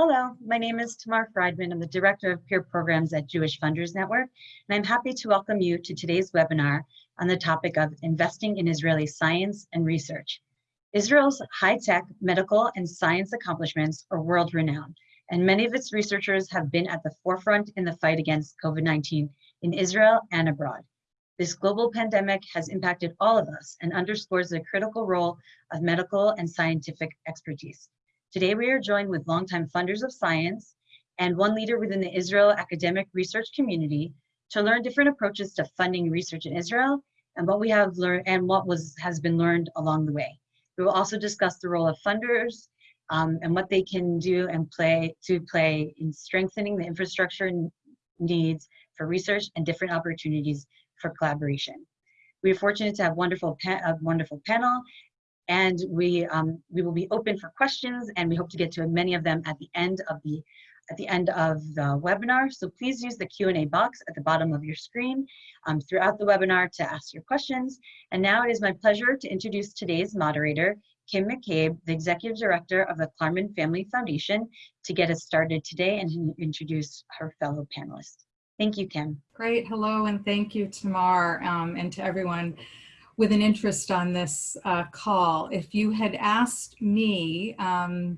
Hello, my name is Tamar Friedman. I'm the Director of Peer Programs at Jewish Funders Network, and I'm happy to welcome you to today's webinar on the topic of investing in Israeli science and research. Israel's high-tech medical and science accomplishments are world-renowned, and many of its researchers have been at the forefront in the fight against COVID-19 in Israel and abroad. This global pandemic has impacted all of us and underscores the critical role of medical and scientific expertise. Today, we are joined with longtime funders of science and one leader within the Israel academic research community to learn different approaches to funding research in Israel and what we have learned and what was has been learned along the way. We will also discuss the role of funders um, and what they can do and play to play in strengthening the infrastructure needs for research and different opportunities for collaboration. We are fortunate to have wonderful a wonderful panel and we, um, we will be open for questions and we hope to get to many of them at the end of the at the end of the webinar. So please use the Q&A box at the bottom of your screen um, throughout the webinar to ask your questions. And now it is my pleasure to introduce today's moderator, Kim McCabe, the Executive Director of the Klarman Family Foundation, to get us started today and introduce her fellow panelists. Thank you, Kim. Great. Hello, and thank you, Tamar, um, and to everyone with an interest on this uh, call. If you had asked me um,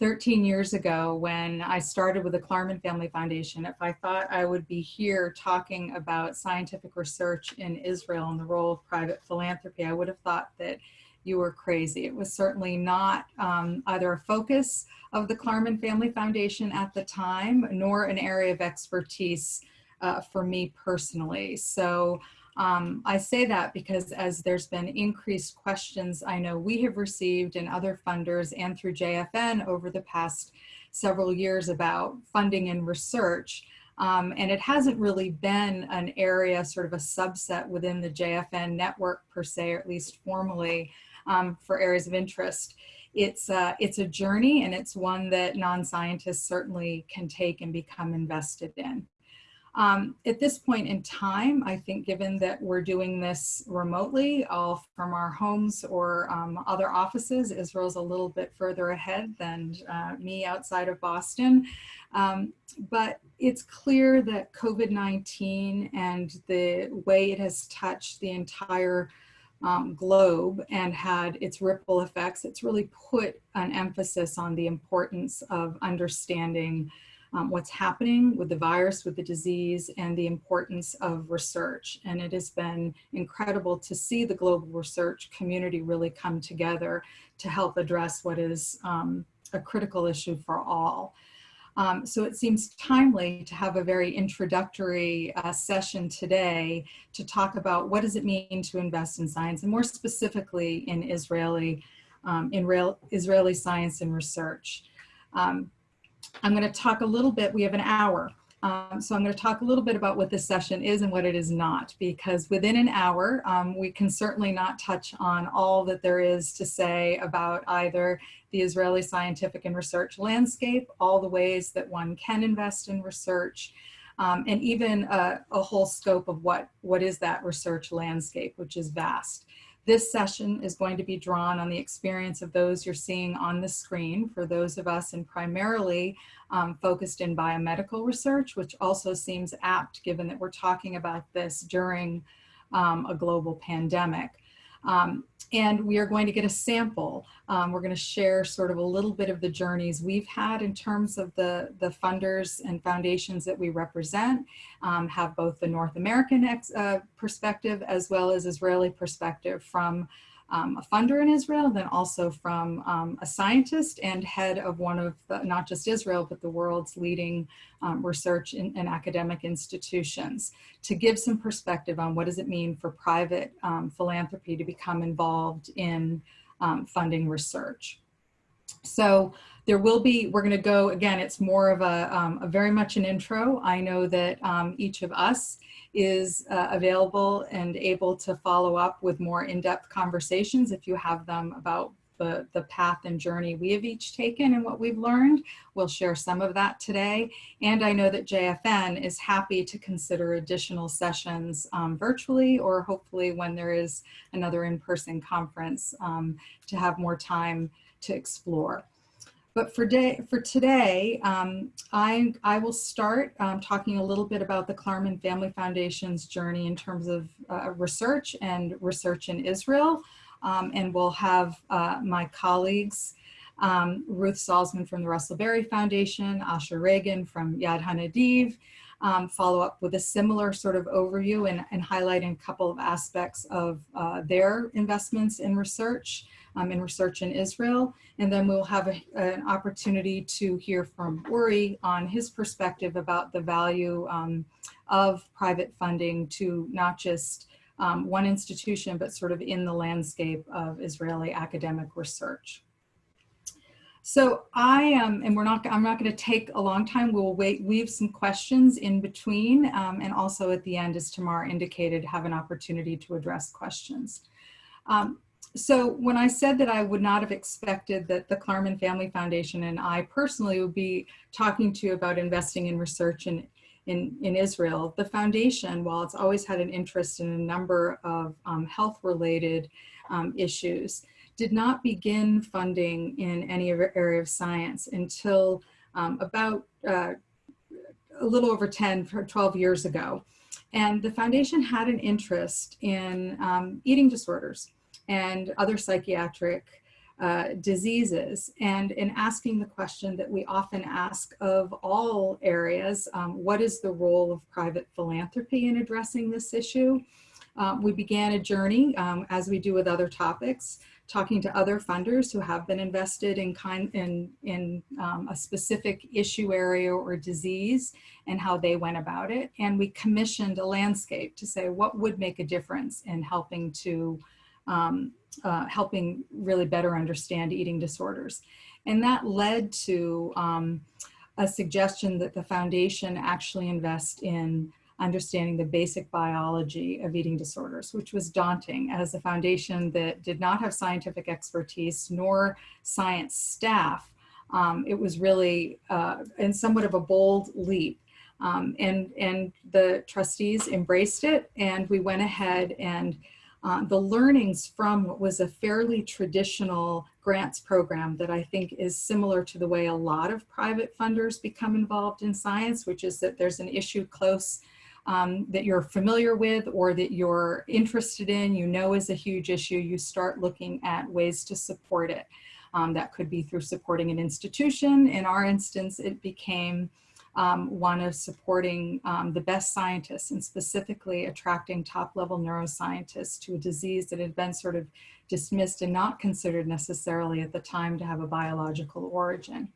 13 years ago when I started with the Klarman Family Foundation, if I thought I would be here talking about scientific research in Israel and the role of private philanthropy, I would have thought that you were crazy. It was certainly not um, either a focus of the Klarman Family Foundation at the time, nor an area of expertise uh, for me personally. So um, I say that because as there's been increased questions I know we have received and other funders and through JFN over the past several years about funding and research. Um, and it hasn't really been an area, sort of a subset within the JFN network per se, or at least formally, um, for areas of interest. It's, uh, it's a journey and it's one that non-scientists certainly can take and become invested in. Um, at this point in time, I think given that we're doing this remotely, all from our homes or um, other offices, Israel's a little bit further ahead than uh, me outside of Boston. Um, but it's clear that COVID-19 and the way it has touched the entire um, globe and had its ripple effects, it's really put an emphasis on the importance of understanding um, what's happening with the virus, with the disease, and the importance of research. And it has been incredible to see the global research community really come together to help address what is um, a critical issue for all. Um, so it seems timely to have a very introductory uh, session today to talk about what does it mean to invest in science and more specifically in Israeli, um, in real, Israeli science and research. Um, I'm going to talk a little bit, we have an hour. Um, so I'm going to talk a little bit about what this session is and what it is not, because within an hour, um, we can certainly not touch on all that there is to say about either the Israeli scientific and research landscape, all the ways that one can invest in research, um, and even a, a whole scope of what, what is that research landscape, which is vast. This session is going to be drawn on the experience of those you're seeing on the screen for those of us and primarily um, focused in biomedical research, which also seems apt given that we're talking about this during um, a global pandemic. Um, and we are going to get a sample. Um, we're going to share sort of a little bit of the journeys we've had in terms of the, the funders and foundations that we represent, um, have both the North American uh, perspective as well as Israeli perspective from um, a funder in Israel, then also from um, a scientist and head of one of the, not just Israel, but the world's leading um, research and academic institutions to give some perspective on what does it mean for private um, philanthropy to become involved in um, funding research. So there will be, we're gonna go, again, it's more of a, um, a very much an intro. I know that each of us is uh, available and able to follow up with more in-depth conversations if you have them about the, the path and journey we have each taken and what we've learned. We'll share some of that today. And I know that JFN is happy to consider additional sessions um, virtually or hopefully when there is another in-person conference um, to have more time to explore. But for, day, for today, um, I, I will start um, talking a little bit about the Klarman Family Foundation's journey in terms of uh, research and research in Israel. Um, and we'll have uh, my colleagues, um, Ruth Salzman from the Russell Berrie Foundation, Asher Reagan from Yad HaNadiv, um, follow up with a similar sort of overview and, and highlighting a couple of aspects of uh, their investments in research, um, in research in Israel. And then we'll have a, an opportunity to hear from Uri on his perspective about the value um, of private funding to not just um, one institution, but sort of in the landscape of Israeli academic research. So I am, and we're not, I'm not going to take a long time. We'll wait, weave some questions in between. Um, and also at the end, as Tamar indicated, have an opportunity to address questions. Um, so when I said that I would not have expected that the Klarman Family Foundation and I personally would be talking to you about investing in research in, in, in Israel, the foundation, while it's always had an interest in a number of um, health related um, issues, did not begin funding in any area of science until um, about uh, a little over 10 or 12 years ago. And the foundation had an interest in um, eating disorders and other psychiatric uh, diseases and in asking the question that we often ask of all areas, um, what is the role of private philanthropy in addressing this issue? Uh, we began a journey, um, as we do with other topics, talking to other funders who have been invested in kind in in um, a specific issue area or disease and how they went about it and we commissioned a landscape to say what would make a difference in helping to um, uh, helping really better understand eating disorders and that led to um, a suggestion that the foundation actually invest in understanding the basic biology of eating disorders, which was daunting as a foundation that did not have scientific expertise nor science staff. Um, it was really uh, and somewhat of a bold leap. Um, and, and the trustees embraced it and we went ahead and uh, the learnings from what was a fairly traditional grants program that I think is similar to the way a lot of private funders become involved in science, which is that there's an issue close um, that you're familiar with or that you're interested in, you know is a huge issue, you start looking at ways to support it. Um, that could be through supporting an institution. In our instance, it became um, one of supporting um, the best scientists and specifically attracting top level neuroscientists to a disease that had been sort of dismissed and not considered necessarily at the time to have a biological origin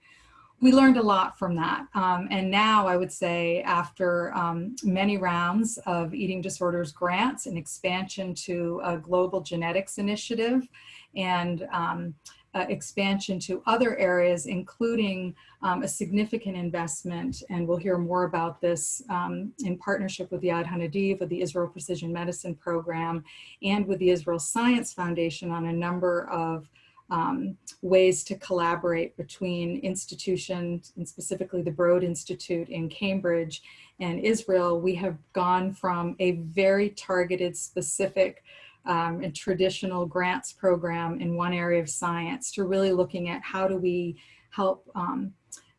we learned a lot from that. Um, and now I would say after um, many rounds of eating disorders grants and expansion to a global genetics initiative and um, uh, expansion to other areas, including um, a significant investment, and we'll hear more about this um, in partnership with the Yad HaNadiv, with the Israel Precision Medicine Program, and with the Israel Science Foundation on a number of um, ways to collaborate between institutions and specifically the Broad Institute in Cambridge and Israel, we have gone from a very targeted, specific, um, and traditional grants program in one area of science to really looking at how do we help, um,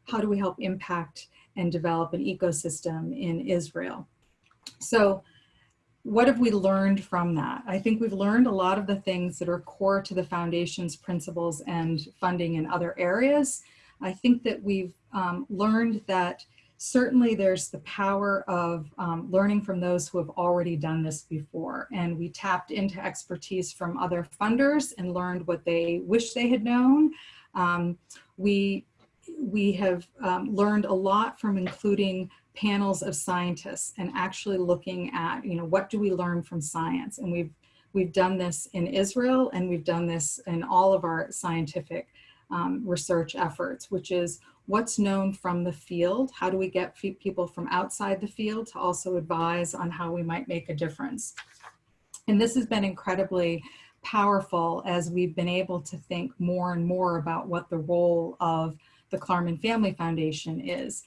how do we help impact and develop an ecosystem in Israel. So what have we learned from that? I think we've learned a lot of the things that are core to the foundation's principles and funding in other areas. I think that we've um, learned that certainly there's the power of um, learning from those who have already done this before. And we tapped into expertise from other funders and learned what they wish they had known. Um, we, we have um, learned a lot from including panels of scientists and actually looking at, you know, what do we learn from science? And we've, we've done this in Israel and we've done this in all of our scientific um, research efforts, which is what's known from the field? How do we get people from outside the field to also advise on how we might make a difference? And this has been incredibly powerful as we've been able to think more and more about what the role of the Klarman Family Foundation is.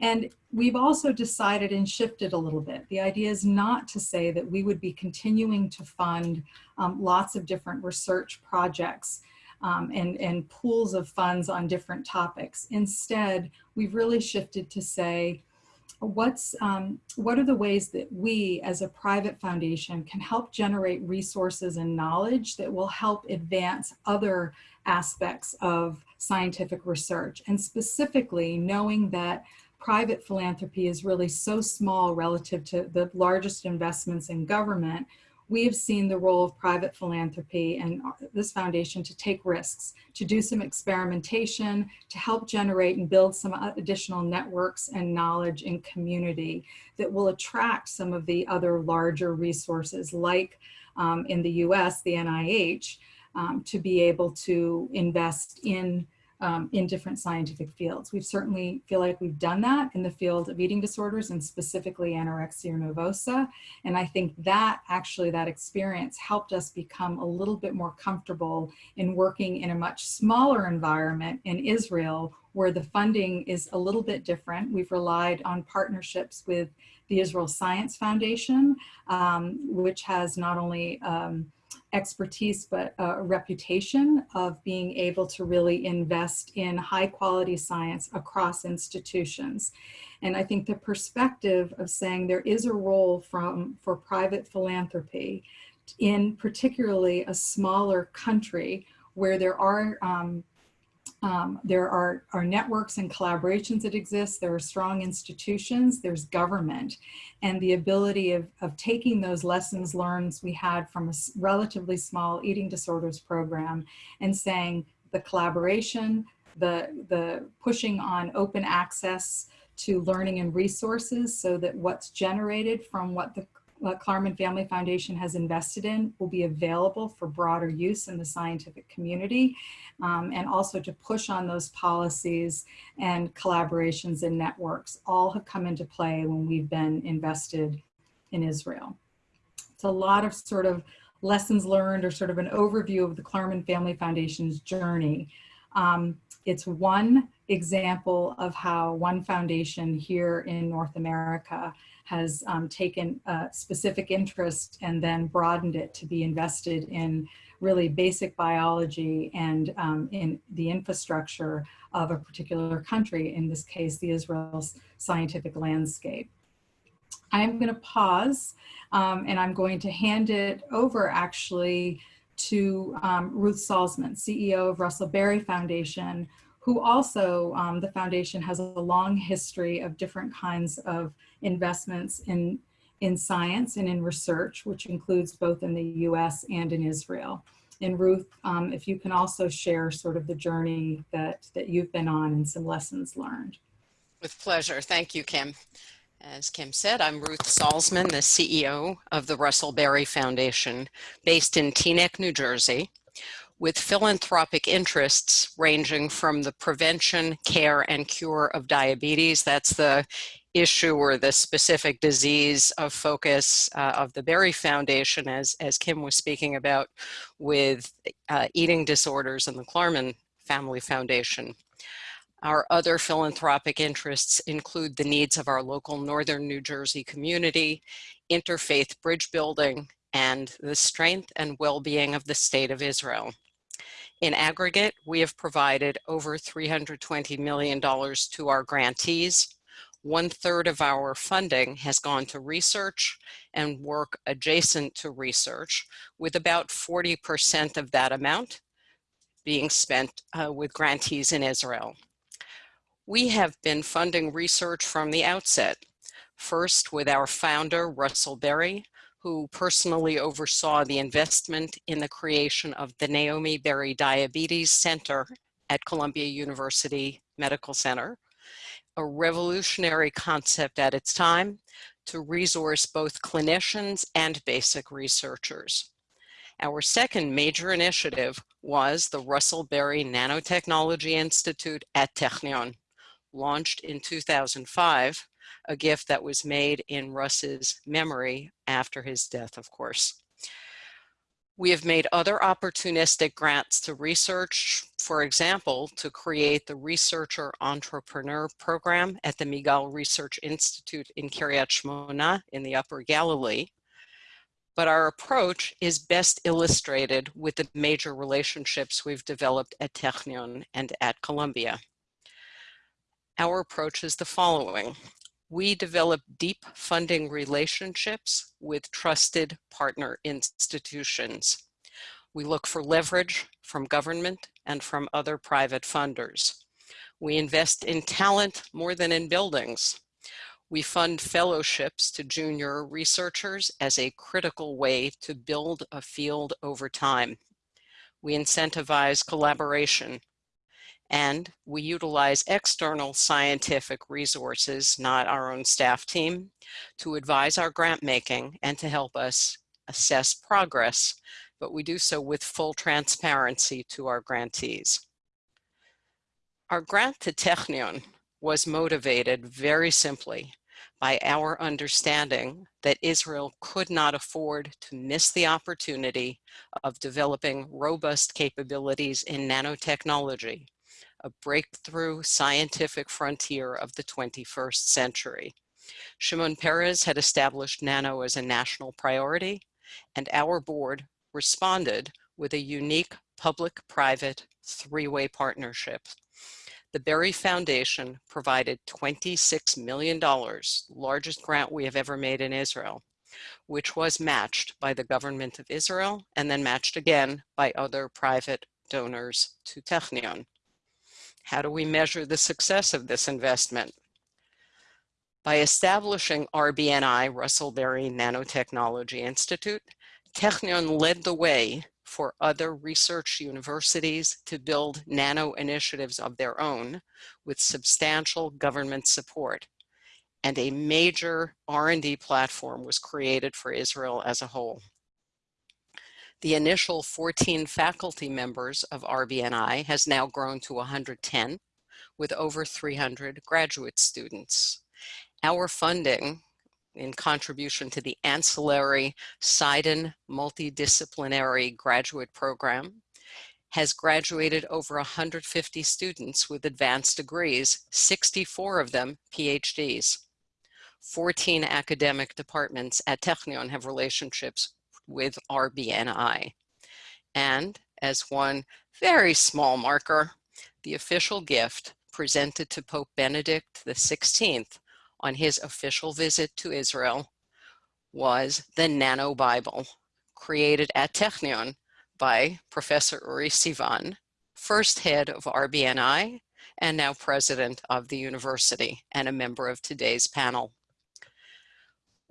And we've also decided and shifted a little bit. The idea is not to say that we would be continuing to fund um, lots of different research projects um, and, and pools of funds on different topics. Instead, we've really shifted to say, what's um, what are the ways that we as a private foundation can help generate resources and knowledge that will help advance other aspects of scientific research and specifically knowing that private philanthropy is really so small relative to the largest investments in government we have seen the role of private philanthropy and this foundation to take risks, to do some experimentation, to help generate and build some additional networks and knowledge and community that will attract some of the other larger resources like um, in the US, the NIH, um, to be able to invest in um, in different scientific fields. We certainly feel like we've done that in the field of eating disorders and specifically anorexia nervosa. And I think that actually that experience helped us become a little bit more comfortable in working in a much smaller environment in Israel where the funding is a little bit different. We've relied on partnerships with the Israel Science Foundation, um, which has not only um, expertise, but a reputation of being able to really invest in high quality science across institutions. And I think the perspective of saying there is a role from, for private philanthropy in particularly a smaller country where there are um, um, there are, are networks and collaborations that exist. There are strong institutions. There's government. And the ability of, of taking those lessons learned we had from a relatively small eating disorders program and saying the collaboration, the, the pushing on open access to learning and resources so that what's generated from what the what Klarman Family Foundation has invested in will be available for broader use in the scientific community um, and also to push on those policies and collaborations and networks all have come into play when we've been invested in Israel. It's a lot of sort of lessons learned or sort of an overview of the Klarman Family Foundation's journey. Um, it's one example of how one foundation here in North America has um, taken a specific interest and then broadened it to be invested in really basic biology and um, in the infrastructure of a particular country, in this case, the Israel's scientific landscape. I'm going to pause um, and I'm going to hand it over actually to um, Ruth Salzman, CEO of Russell Berrie Foundation, who also, um, the foundation has a long history of different kinds of investments in, in science and in research, which includes both in the US and in Israel. And Ruth, um, if you can also share sort of the journey that, that you've been on and some lessons learned. With pleasure. Thank you, Kim. As Kim said, I'm Ruth Salzman, the CEO of the Russell Berrie Foundation, based in Teaneck, New Jersey with philanthropic interests ranging from the prevention, care, and cure of diabetes. That's the issue or the specific disease of focus uh, of the Berrie Foundation, as, as Kim was speaking about, with uh, eating disorders and the Klarman Family Foundation. Our other philanthropic interests include the needs of our local Northern New Jersey community, interfaith bridge building, and the strength and well-being of the state of Israel. In aggregate, we have provided over $320 million to our grantees. One third of our funding has gone to research and work adjacent to research, with about 40% of that amount being spent uh, with grantees in Israel. We have been funding research from the outset, first with our founder, Russell Berrie, who personally oversaw the investment in the creation of the Naomi Berrie Diabetes Center at Columbia University Medical Center, a revolutionary concept at its time to resource both clinicians and basic researchers. Our second major initiative was the Russell Berrie Nanotechnology Institute at Technion, launched in 2005 a gift that was made in Russ's memory after his death, of course. We have made other opportunistic grants to research, for example, to create the Researcher Entrepreneur Program at the Migal Research Institute in Kiryat Shmona in the Upper Galilee. but our approach is best illustrated with the major relationships we've developed at Technion and at Columbia. Our approach is the following. We develop deep funding relationships with trusted partner institutions. We look for leverage from government and from other private funders. We invest in talent more than in buildings. We fund fellowships to junior researchers as a critical way to build a field over time. We incentivize collaboration and we utilize external scientific resources, not our own staff team, to advise our grant making and to help us assess progress, but we do so with full transparency to our grantees. Our grant to Technion was motivated very simply by our understanding that Israel could not afford to miss the opportunity of developing robust capabilities in nanotechnology a breakthrough scientific frontier of the 21st century. Shimon Peres had established nano as a national priority, and our board responded with a unique public-private three-way partnership. The Berrie Foundation provided $26 million, largest grant we have ever made in Israel, which was matched by the government of Israel and then matched again by other private donors to Technion. How do we measure the success of this investment? By establishing RBNI, Russell Berrie Nanotechnology Institute, Technion led the way for other research universities to build nano initiatives of their own with substantial government support. And a major R&D platform was created for Israel as a whole. The initial 14 faculty members of RBNI has now grown to 110 with over 300 graduate students. Our funding in contribution to the ancillary SIDEN multidisciplinary graduate program has graduated over 150 students with advanced degrees, 64 of them PhDs. 14 academic departments at Technion have relationships with RBNI. And as one very small marker, the official gift presented to Pope Benedict XVI on his official visit to Israel was the Nano Bible, created at Technion by Professor Uri Sivan, first head of RBNI and now president of the university and a member of today's panel.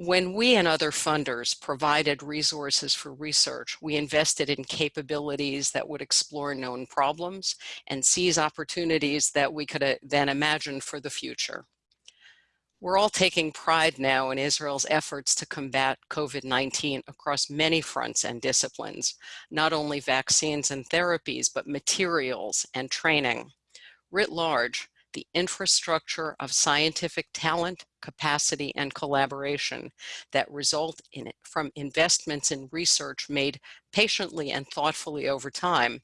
When we and other funders provided resources for research, we invested in capabilities that would explore known problems and seize opportunities that we could then imagine for the future. We're all taking pride now in Israel's efforts to combat COVID-19 across many fronts and disciplines, not only vaccines and therapies, but materials and training. Writ large, the infrastructure of scientific talent, capacity, and collaboration that result in it from investments in research made patiently and thoughtfully over time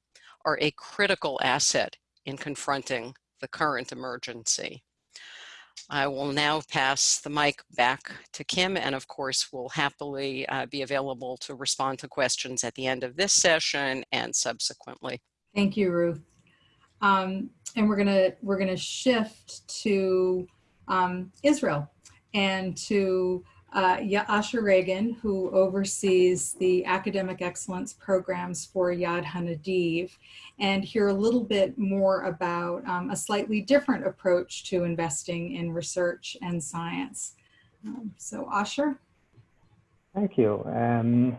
are a critical asset in confronting the current emergency. I will now pass the mic back to Kim and of course will happily uh, be available to respond to questions at the end of this session and subsequently. Thank you, Ruth. Um, and we're gonna we're gonna shift to um, Israel and to uh, Asher Reagan, who oversees the academic excellence programs for Yad Hanadiv, and hear a little bit more about um, a slightly different approach to investing in research and science. Um, so Asher. Thank you. Um,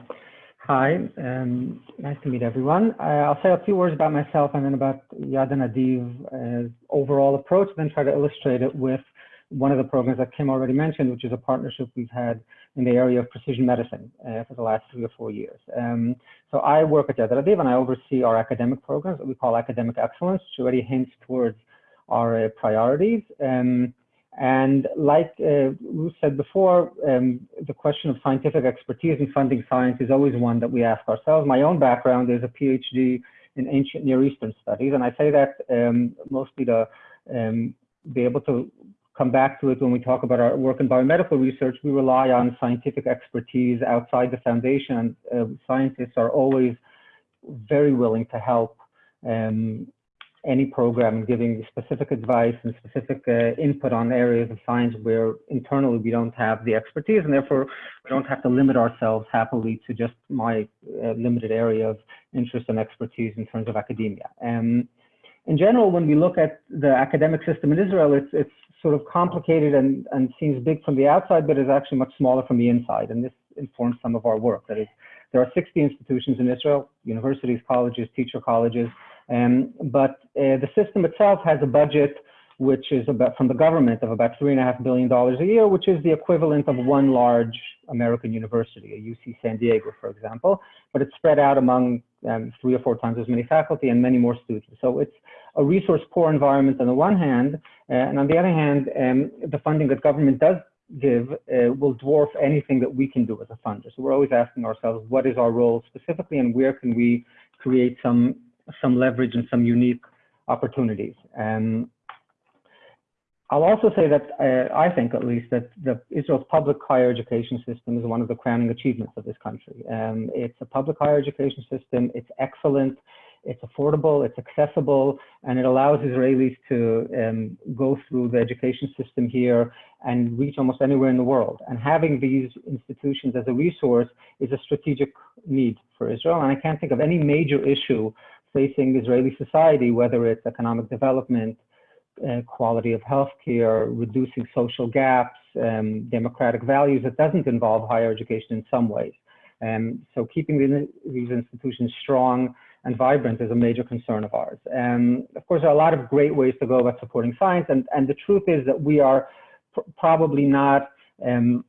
Hi, um, nice to meet everyone. Uh, I'll say a few words about myself and then about Yad and Hanadiv overall approach, then try to illustrate it with one of the programs that Kim already mentioned, which is a partnership we've had in the area of precision medicine uh, for the last three or four years. Um, so I work at Yad and I oversee our academic programs that we call academic excellence, which already hints towards our uh, priorities. Um, and like uh, Ruth said before, um, the question of scientific expertise in funding science is always one that we ask ourselves. My own background is a PhD in ancient Near Eastern studies, and I say that um, mostly to um, be able to come back to it when we talk about our work in biomedical research. We rely on scientific expertise outside the foundation. Uh, scientists are always very willing to help um, any program and giving specific advice and specific uh, input on areas of science where internally we don't have the expertise and therefore we don't have to limit ourselves happily to just my uh, limited area of interest and expertise in terms of academia. Um, in general, when we look at the academic system in Israel, it's, it's sort of complicated and, and seems big from the outside, but is actually much smaller from the inside. And this informs some of our work. That is, there are 60 institutions in Israel, universities, colleges, teacher colleges, um, but uh, the system itself has a budget which is about from the government of about three and a half billion dollars a year, which is the equivalent of one large American university, a UC San Diego, for example. But it's spread out among um, three or four times as many faculty and many more students. So it's a resource poor environment on the one hand, uh, and on the other hand, um, the funding that government does give uh, will dwarf anything that we can do as a funder. So we're always asking ourselves, what is our role specifically, and where can we create some some leverage and some unique opportunities. Um, I'll also say that uh, I think, at least, that the Israel's public higher education system is one of the crowning achievements of this country. Um, it's a public higher education system. It's excellent. It's affordable. It's accessible, and it allows Israelis to um, go through the education system here and reach almost anywhere in the world. And having these institutions as a resource is a strategic need for Israel. And I can't think of any major issue facing Israeli society, whether it's economic development, uh, quality of healthcare, reducing social gaps, um, democratic values, it doesn't involve higher education in some ways. Um, so keeping the, these institutions strong and vibrant is a major concern of ours. And um, of course, there are a lot of great ways to go about supporting science. And, and the truth is that we are pr probably not um,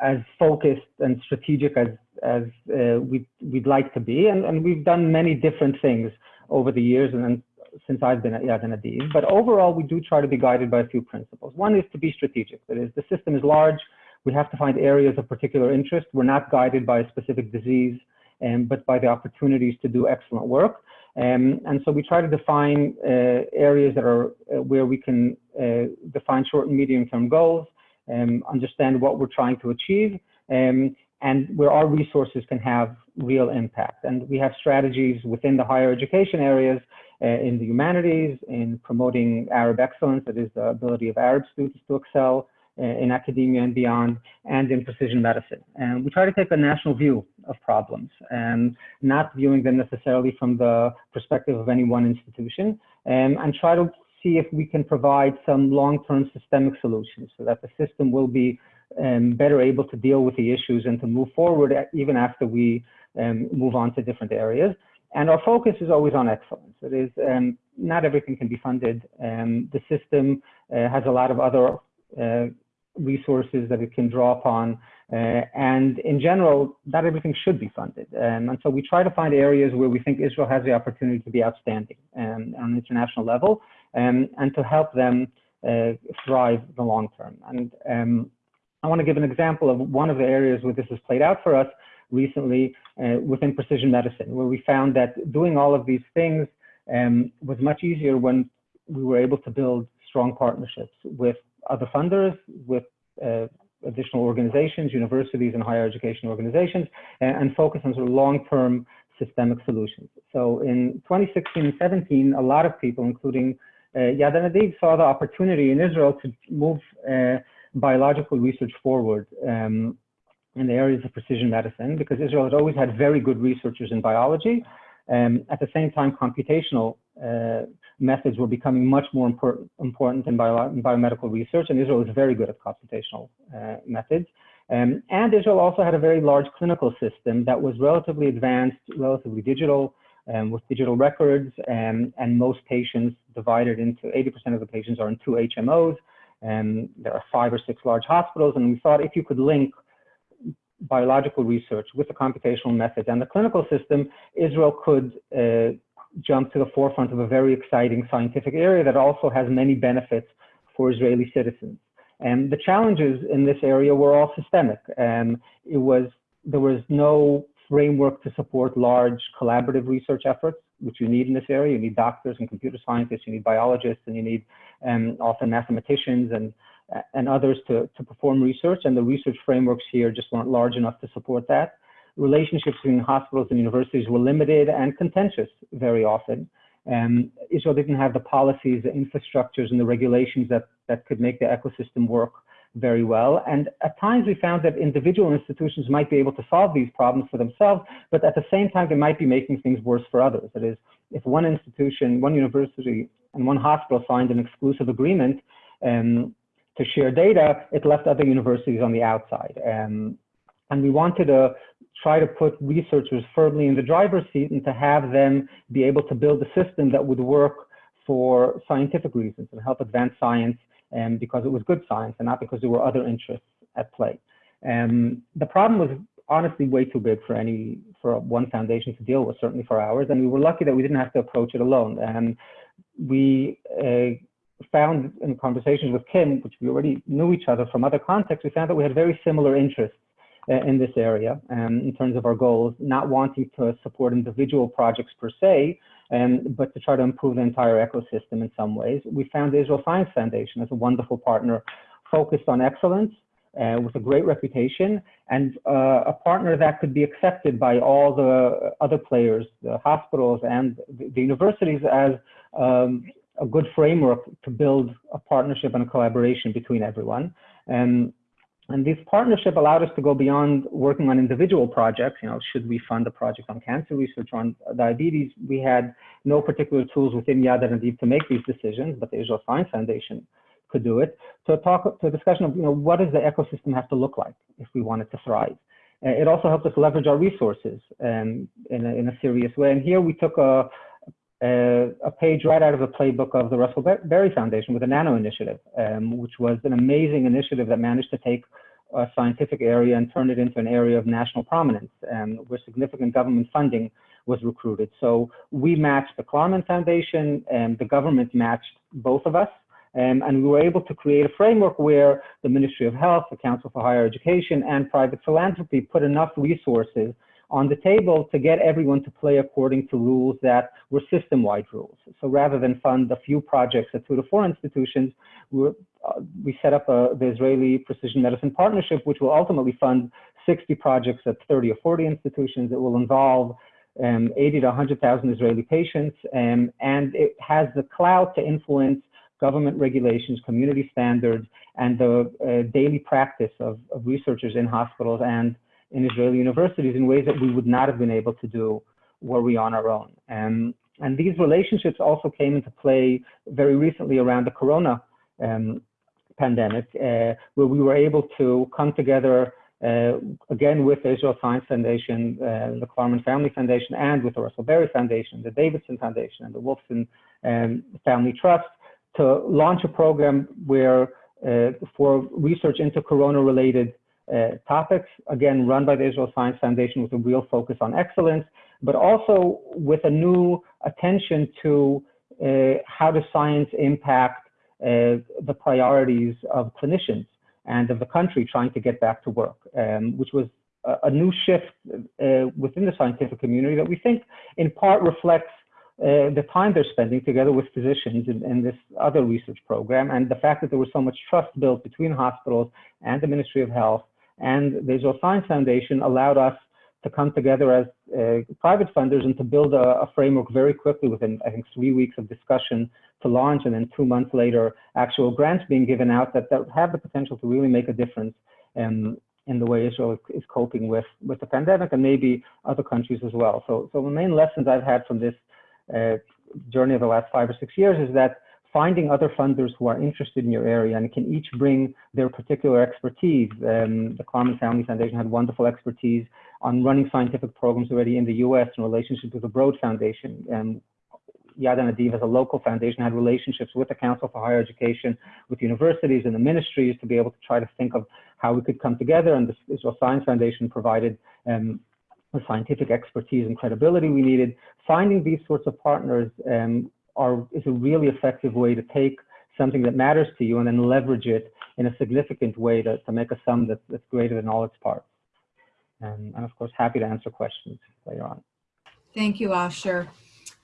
as focused and strategic as as uh, we'd, we'd like to be. And, and we've done many different things over the years and, and since I've been at Yad Hanadiv. But overall, we do try to be guided by a few principles. One is to be strategic. That is, the system is large. We have to find areas of particular interest. We're not guided by a specific disease, um, but by the opportunities to do excellent work. Um, and so we try to define uh, areas that are uh, where we can uh, define short and medium term goals, um, understand what we're trying to achieve, um, and where our resources can have real impact. And we have strategies within the higher education areas, uh, in the humanities, in promoting Arab excellence, that is the ability of Arab students to excel uh, in academia and beyond, and in precision medicine. And we try to take a national view of problems and not viewing them necessarily from the perspective of any one institution, um, and try to see if we can provide some long-term systemic solutions so that the system will be um, better able to deal with the issues and to move forward even after we um, move on to different areas. And our focus is always on excellence. It is um, not everything can be funded. Um, the system uh, has a lot of other uh, resources that it can draw upon. Uh, and in general, not everything should be funded. Um, and so we try to find areas where we think Israel has the opportunity to be outstanding um, on an international level um, and to help them uh, thrive the long term. And um, I want to give an example of one of the areas where this has played out for us recently uh, within precision medicine, where we found that doing all of these things um, was much easier when we were able to build strong partnerships with other funders, with uh, additional organizations, universities and higher education organizations, and, and focus on sort of long-term systemic solutions. So in 2016 and 17, a lot of people, including uh, Yad Hanadiv, saw the opportunity in Israel to move uh, biological research forward um, in the areas of precision medicine because Israel had always had very good researchers in biology. Um, at the same time, computational uh, methods were becoming much more important, important in, bio in, biomedical research, and Israel is very good at computational uh, methods. Um, and Israel also had a very large clinical system that was relatively advanced, relatively digital, um, with digital records, and, and most patients divided into 80% of the patients are in two HMOs, and there are five or six large hospitals. And we thought if you could link biological research with the computational methods and the clinical system, Israel could uh, jump to the forefront of a very exciting scientific area that also has many benefits for Israeli citizens. And the challenges in this area were all systemic. And it was there was no framework to support large collaborative research efforts. Which you need in this area. You need doctors and computer scientists, you need biologists, and you need um, often mathematicians and and others to, to perform research, and the research frameworks here just weren't large enough to support that. Relationships between hospitals and universities were limited and contentious very often. Um, Israel didn't have the policies, the infrastructures, and the regulations that, that could make the ecosystem work very well. And at times we found that individual institutions might be able to solve these problems for themselves, but at the same time, they might be making things worse for others. That is, if one institution, one university, and one hospital signed an exclusive agreement, um, to share data, it left other universities on the outside. Um, and we wanted to try to put researchers firmly in the driver's seat and to have them be able to build a system that would work for scientific reasons and help advance science um, because it was good science and not because there were other interests at play. Um, the problem was honestly way too big for any for one foundation to deal with, certainly for ours. And we were lucky that we didn't have to approach it alone. And we uh, found in conversations with Kim, which we already knew each other from other contexts, we found that we had very similar interests uh, in this area um, in terms of our goals, not wanting to support individual projects per se, um, but to try to improve the entire ecosystem in some ways. We found the Israel Science Foundation as a wonderful partner focused on excellence uh, with a great reputation and uh, a partner that could be accepted by all the other players, the hospitals and the, the universities as um, a good framework to build a partnership and a collaboration between everyone. And, and this partnership allowed us to go beyond working on individual projects. You know, should we fund a project on cancer research on diabetes? We had no particular tools within Yad Hanadiv to make these decisions, but the Israel Science Foundation could do it. To talk to a discussion of, you know, what does the ecosystem have to look like if we want it to thrive? Uh, it also helped us leverage our resources um, in, a, in a serious way. And here we took a, uh, a page right out of the playbook of the Russell Berrie Foundation with the Nano Initiative, um, which was an amazing initiative that managed to take a scientific area and turn it into an area of national prominence, um, where significant government funding was recruited. So we matched the Klarman Foundation, and the government matched both of us. Um, and we were able to create a framework where the Ministry of Health, the Council for Higher Education, and private philanthropy put enough resources on the table to get everyone to play according to rules that were system-wide rules. So rather than fund a few projects at two to four institutions, we, uh, we set up a, the Israeli Precision Medicine Partnership, which will ultimately fund 60 projects at 30 or 40 institutions. It will involve um, 80 to 100,000 Israeli patients, um, and it has the clout to influence government regulations, community standards, and the uh, daily practice of, of researchers in hospitals and in Israeli universities in ways that we would not have been able to do were we on our own. And, and these relationships also came into play very recently around the corona um, pandemic, uh, where we were able to come together uh, again with the Israel Science Foundation, uh, the Klarman Family Foundation, and with the Russell Berrie Foundation, the Davidson Foundation, and the Wolfson um, Family Trust to launch a program where uh, for research into corona-related topics, again, run by the Israel Science Foundation with a real focus on excellence, but also with a new attention to uh, how does science impact uh, the priorities of clinicians and of the country trying to get back to work, um, which was a, a new shift uh, within the scientific community that we think in part reflects uh, the time they're spending together with physicians in, in, this other research program and the fact that there was so much trust built between hospitals and the Ministry of Health and the Israel Science Foundation allowed us to come together as uh, private funders and to build a, a, framework very quickly within, I think, three weeks of discussion to launch and then two months later, actual grants being given out that, that have the potential to really make a difference um, in the way Israel is coping with, with the pandemic and maybe other countries as well. So, so the main lessons I've had from this uh, journey of the last five or six years is that finding other funders who are interested in your area and can each bring their particular expertise. Um, the Klarman Family Foundation had wonderful expertise on running scientific programs already in the US in relationship with the Broad Foundation. And Yad Hanadiv as a local foundation had relationships with the Council for Higher Education, with universities and the ministries to be able to try to think of how we could come together. And the Israel Science Foundation provided um, the scientific expertise and credibility we needed. Finding these sorts of partners um, are, is a really effective way to take something that matters to you and then leverage it in a significant way to, to make a sum that, that's greater than all its parts. And I'm, of course, happy to answer questions later on. Thank you, Asher.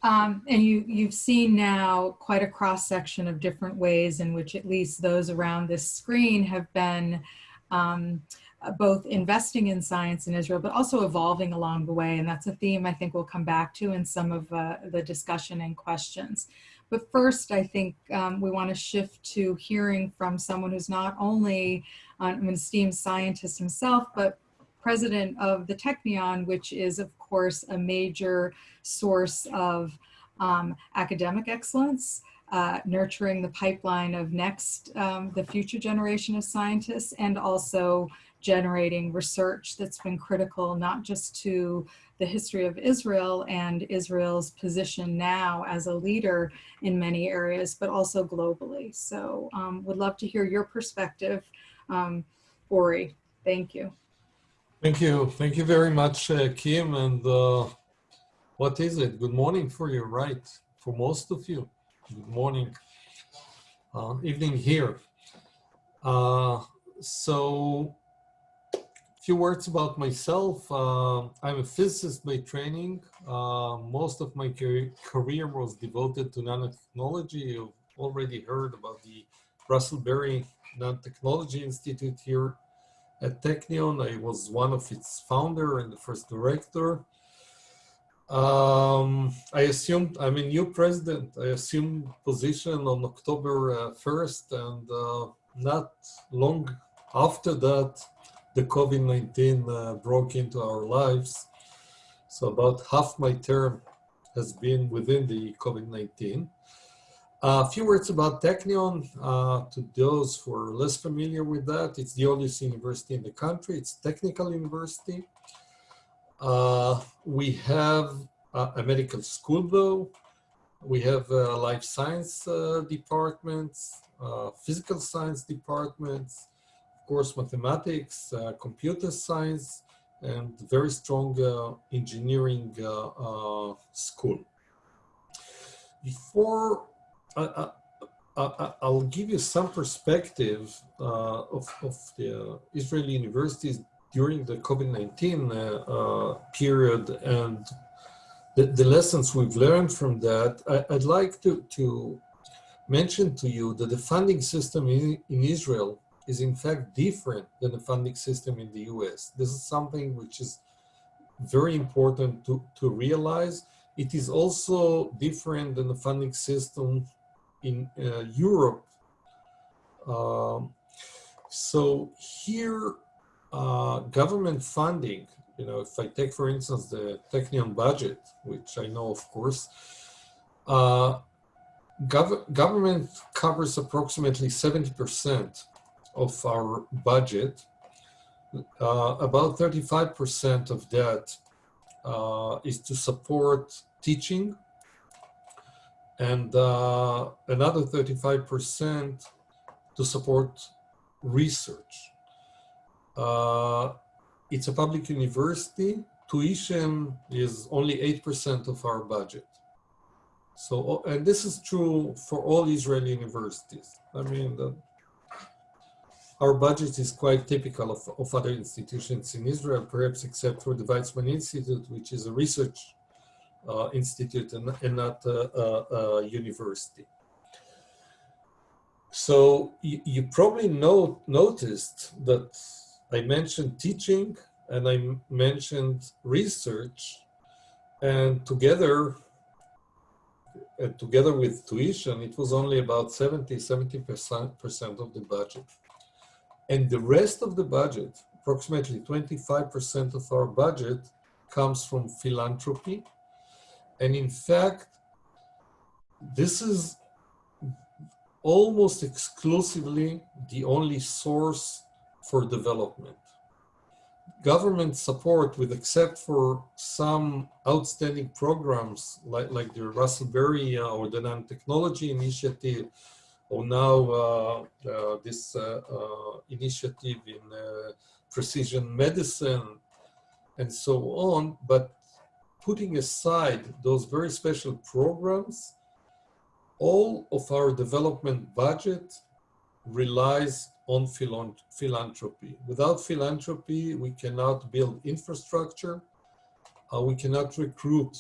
Um, and you, you've seen now quite a cross section of different ways in which at least those around this screen have been um, both investing in science in Israel, but also evolving along the way. And that's a theme I think we'll come back to in some of uh, the discussion and questions. But first, I think um, we want to shift to hearing from someone who's not only an esteemed scientist himself, but president of the Technion, which is, of course, a major source of um, academic excellence, uh, nurturing the pipeline of next, um, the future generation of scientists, and also generating research that's been critical not just to the history of Israel and Israel's position now as a leader in many areas, but also globally. So um, would love to hear your perspective. Um, Uri, thank you. Thank you. Thank you very much, uh, Kim. And uh, what is it? Good morning for you, right? For most of you. Good morning. Uh, evening here. Uh, so, few words about myself. Uh, I'm a physicist by training. Uh, most of my career was devoted to nanotechnology. You've already heard about the Russell Berrie Nanotechnology Institute here at Technion. I was one of its founder and the first director. Um, I assumed, I'm a new president. I assumed position on October uh, 1st and uh, not long after that, the COVID-19 uh, broke into our lives. So about half my term has been within the COVID-19. A few words about Technion. Uh, to those who are less familiar with that, it's the oldest university in the country. It's technical university. Uh, we have a medical school though. We have uh, life science uh, departments, uh, physical science departments, course, mathematics, uh, computer science, and very strong engineering school. Before I, will give you some perspective uh, of, of, the Israeli universities during the COVID-19 uh, uh, period and the, the, lessons we've learned from that. I, would like to, to mention to you that the funding system in, in Israel is in fact different than the funding system in the US. This is something which is very important to, to realize. It is also different than the funding system in uh, Europe. Um, so here, uh, government funding, you know, if I take, for instance, the Technion budget, which I know, of course, uh, gov government covers approximately 70% of our budget. Uh, about 35% of that uh, is to support teaching and uh, another 35% to support research. Uh, it's a public university. Tuition is only 8% of our budget. So, and this is true for all Israeli universities. I mean, the, our budget is quite typical of, of other institutions in Israel, perhaps except for the Weizmann Institute, which is a research uh, institute and, and not a, university. So you, you probably know, noticed that I mentioned teaching and I mentioned research and together together with tuition, it was only about 70, 70% of the budget. And the rest of the budget, approximately 25% of our budget comes from philanthropy and in fact, this is almost exclusively the only source for development. Government support, with except for some outstanding programs like, like the Russell Berrie uh, or the Nanotechnology Initiative, or now uh, uh, this uh, initiative in precision medicine, and so on. But putting aside those very special programs, all of our development budget relies on philanthropy. Without philanthropy, we cannot build infrastructure, uh, we cannot recruit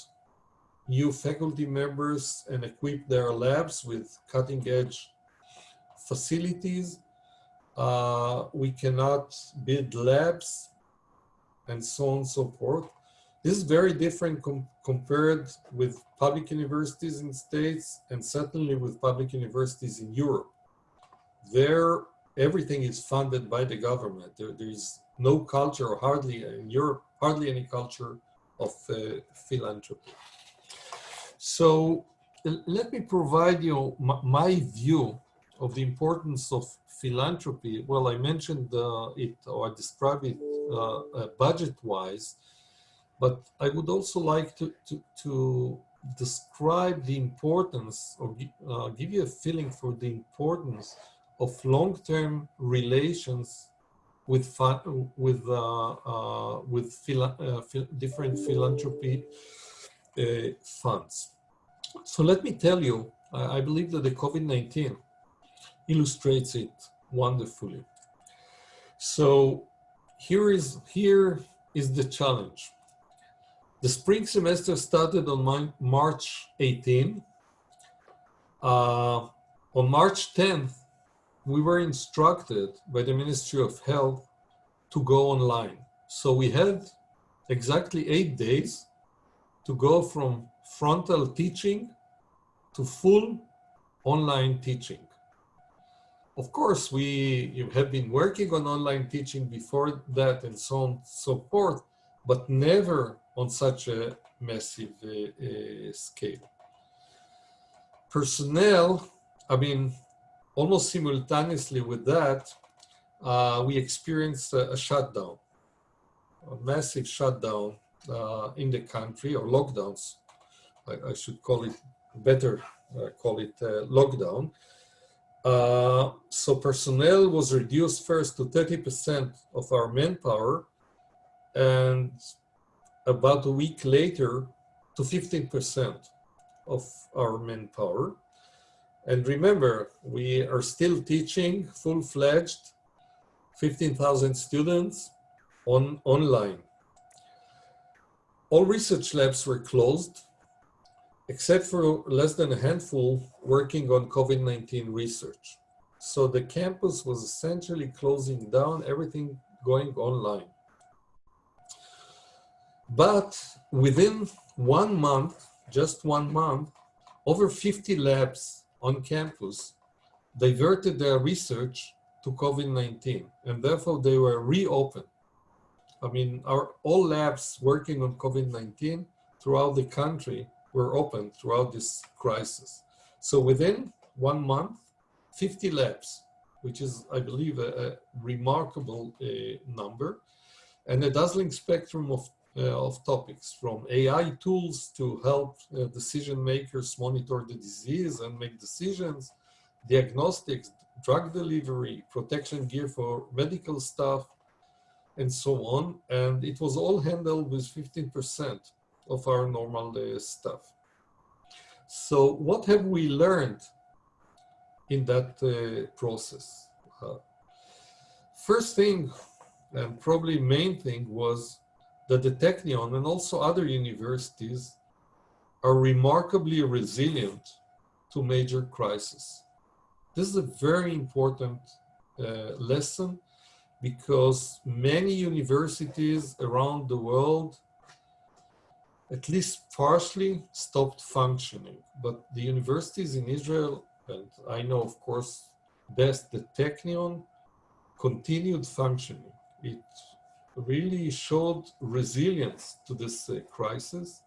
new faculty members and equip their labs with cutting edge facilities. Uh, we cannot build labs and so on and so forth. This is very different com compared with public universities in states and certainly with public universities in Europe. There, everything is funded by the government. There, there is no culture or hardly in Europe, hardly any culture of uh, philanthropy. So let me provide you my, my view of the importance of philanthropy. Well, I mentioned uh, it or I described it uh, uh, budget-wise, but I would also like to, to, to describe the importance or uh, give you a feeling for the importance of long-term relations with with uh, uh, with phila different philanthropy funds. So let me tell you, I believe that the COVID-19 illustrates it wonderfully. So here is, here is the challenge. The spring semester started on March 18. Uh, on March 10th, we were instructed by the Ministry of Health to go online. So we had exactly eight days to go from frontal teaching to full online teaching. Of course, we have been working on online teaching before that and so on and so forth, but never on such a massive uh, uh, scale. Personnel, I mean, almost simultaneously with that, uh, we experienced a, a, shutdown, a massive shutdown uh, in the country, or lockdowns, I, I should call it better, uh, call it uh, lockdown. Uh, so personnel was reduced first to 30% of our manpower and about a week later to 15% of our manpower. And remember, we are still teaching full-fledged 15,000 students on online. All research labs were closed except for less than a handful working on COVID-19 research. So the campus was essentially closing down, everything going online. But within one month, just one month, over 50 labs on campus diverted their research to COVID-19 and therefore they were reopened. I mean, our all labs working on COVID-19 throughout the country were open throughout this crisis. So within one month, 50 labs, which is, I believe, a, a remarkable uh, number, and a dazzling spectrum of, uh, of topics, from AI tools to help uh, decision makers monitor the disease and make decisions, diagnostics, drug delivery, protection gear for medical staff, and so on. And it was all handled with 15% of our normal uh, stuff. So what have we learned in that uh, process? Uh, first thing, and probably main thing, was that the Technion and also other universities are remarkably resilient to major crises. This is a very important uh, lesson because many universities around the world at least partially stopped functioning. But the universities in Israel, and I know, of course, best the Technion, continued functioning. It really showed resilience to this uh, crisis.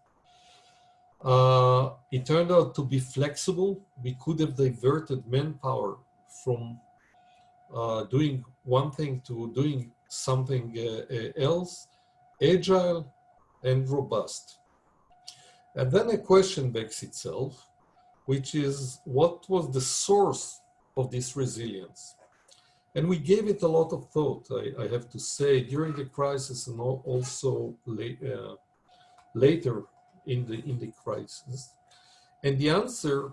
Uh, it turned out to be flexible. We could have diverted manpower from uh, doing one thing to doing something uh, uh, else, agile and robust. And then a question begs itself, which is what was the source of this resilience? And we gave it a lot of thought, I, I have to say, during the crisis and also late, uh, later in the, in the crisis. And the answer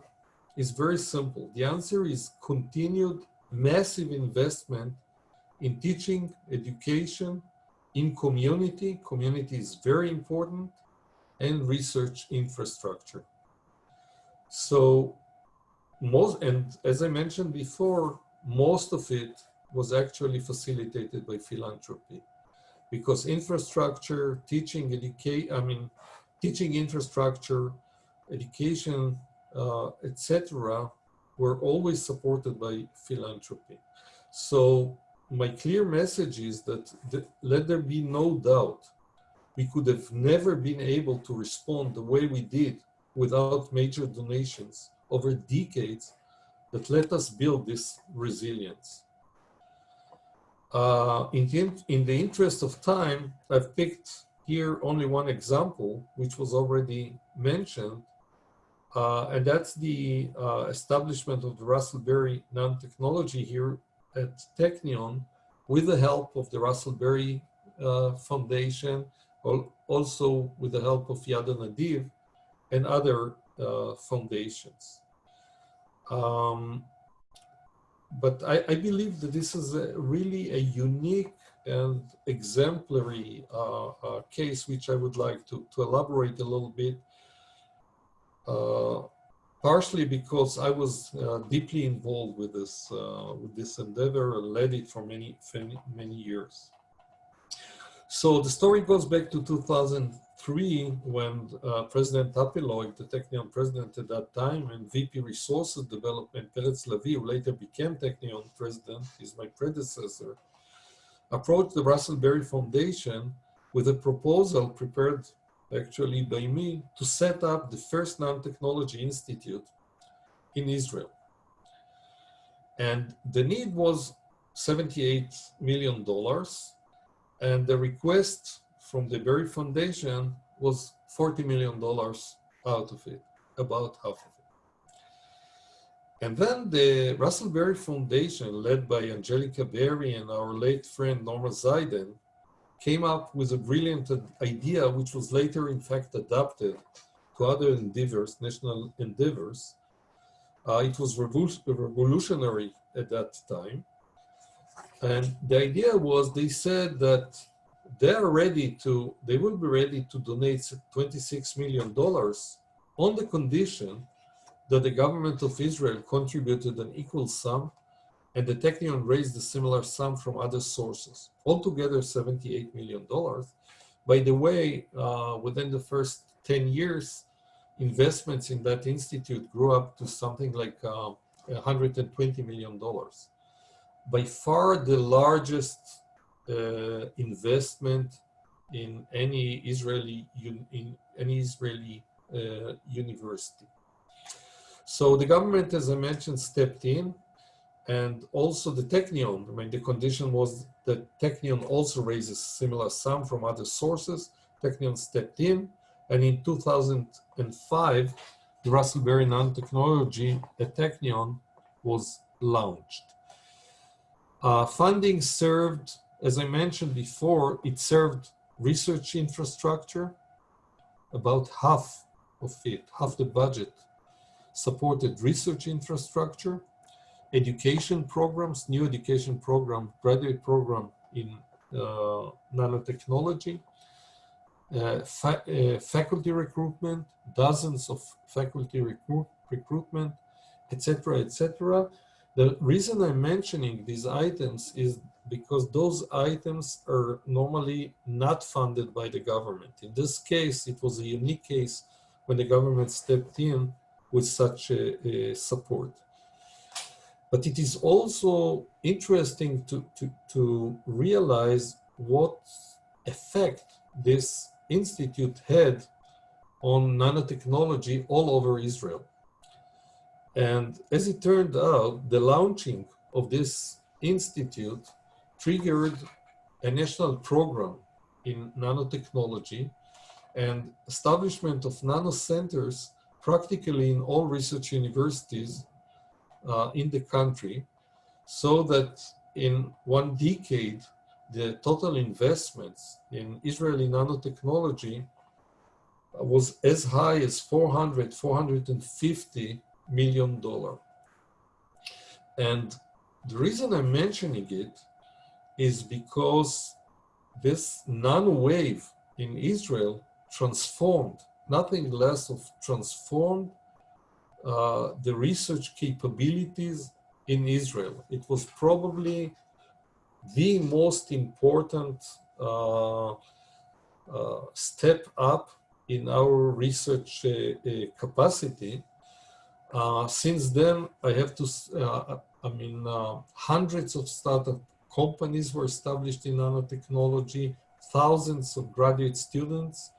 is very simple. The answer is continued massive investment in teaching, education, in community. Community is very important and research infrastructure. So most, and as I mentioned before, most of it was actually facilitated by philanthropy because infrastructure, teaching, educate, I mean, teaching infrastructure, education, uh, etc., were always supported by philanthropy. So my clear message is that let there be no doubt we could have never been able to respond the way we did without major donations over decades that let us build this resilience. Uh, in, the, in the interest of time, I've picked here only one example, which was already mentioned, uh, and that's the uh, establishment of the Russell Berrie Nanotechnology here at Technion with the help of the Russell Berrie uh, Foundation, also with the help of Yad Nadiv and other uh, foundations. Um, but I, I, believe that this is a really a unique and exemplary uh, uh, case, which I would like to, to elaborate a little bit. Uh, partially because I was uh, deeply involved with this uh, with this endeavor and led it for many many, many years. So the story goes back to 2003 when uh, President Tapilog, the Technion president at that time, and VP Resources Development, Peretz Lavie, who later became Technion president, is my predecessor, approached the Russell Berrie Foundation with a proposal prepared actually by me to set up the first nanotechnology institute in Israel. And the need was $78 million and the request from the Berrie Foundation was $40 million out of it, about half of it. And then the Russell Berrie Foundation, led by Angelica Berrie and our late friend Norma Zeiden, came up with a brilliant idea, which was later in fact adapted to other endeavors, national endeavors. Uh, it was revolutionary at that time. And the idea was they said that they are ready to, they will be ready to donate $26 million on the condition that the government of Israel contributed an equal sum and the Technion raised a similar sum from other sources, altogether $78 million. By the way, uh, within the first 10 years, investments in that institute grew up to something like uh, $120 million by far the largest uh, investment in any Israeli in any Israeli uh, university. So the government, as I mentioned, stepped in, and also the Technion. I mean, the condition was that Technion also raises similar sum from other sources. Technion stepped in, and in 2005, the Russell Berrie Nanotechnology at Technion was launched. Uh, funding served, as I mentioned before, it served research infrastructure. About half of it, half the budget, supported research infrastructure, education programs, new education program, graduate program in uh, nanotechnology, uh, fa uh, faculty recruitment, dozens of faculty recruit recruitment, etc., etc. The reason I'm mentioning these items is because those items are normally not funded by the government. In this case, it was a unique case when the government stepped in with such a, a support. But it is also interesting to, to, to realize what effect this institute had on nanotechnology all over Israel. And as it turned out, the launching of this institute triggered a national program in nanotechnology and establishment of nano centers practically in all research universities uh, in the country so that in one decade the total investments in Israeli nanotechnology was as high as 400, 450 million dollar. And the reason I'm mentioning it is because this nano wave in Israel transformed nothing less of transformed uh, the research capabilities in Israel. It was probably the most important uh, uh, step up in our research uh, uh, capacity. Uh, since then, I have to, I mean, hundreds of startup companies were established in nanotechnology, thousands of graduate students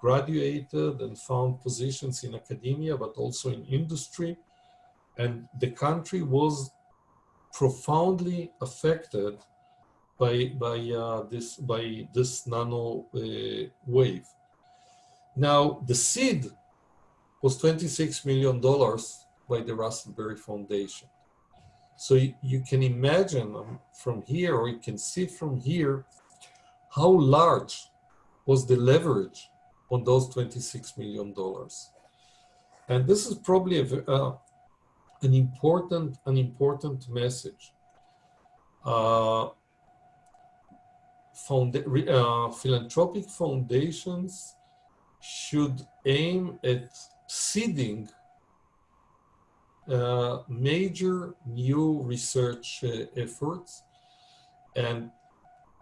graduated and found positions in academia, but also in industry. And the country was profoundly affected by, by, uh, this, by this nano uh, wave. Now, the seed was $26 million by the Russell Foundation. So you, you can imagine um, from here, or you can see from here, how large was the leverage on those $26 million. And this is probably a, uh, an important, an important message. Uh, found, uh, philanthropic foundations should aim at seeding uh, major new research uh, efforts. And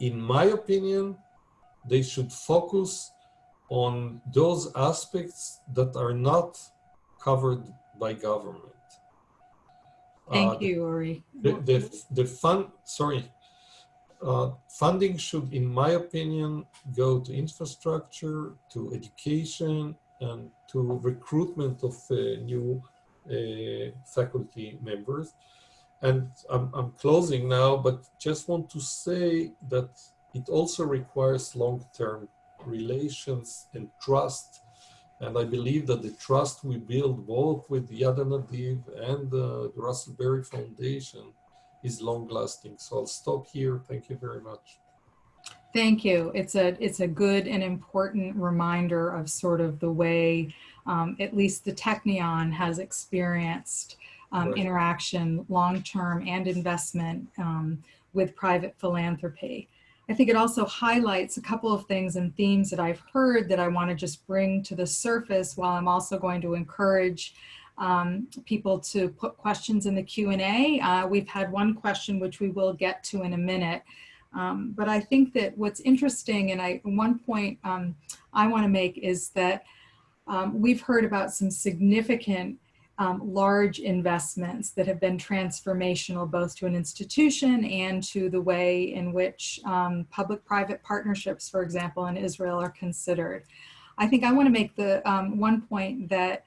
in my opinion, they should focus on those aspects that are not covered by government. Thank uh, you, Uri. The, the, the fund, sorry, uh, funding should, in my opinion, go to infrastructure, to education, and to recruitment of uh, new uh, faculty members. And I'm, I'm closing now, but just want to say that it also requires long-term relations and trust. And I believe that the trust we build both with Yad Hanadiv and uh, the Russell Berrie Foundation is long lasting. So I'll stop here. Thank you very much. Thank you. It's a it's a good and important reminder of sort of the way um, at least the Technion has experienced um, Right. interaction, long-term and investment um, with private philanthropy. I think it also highlights a couple of things and themes that I've heard that I want to just bring to the surface while I'm also going to encourage um, people to put questions in the Q&A. Uh, we've had one question which we will get to in a minute. Um, but I think that what's interesting, and I one point um, I want to make is that um, we've heard about some significant um, large investments that have been transformational both to an institution and to the way in which um, public-private partnerships, for example, in Israel are considered. I think I want to make the um, one point that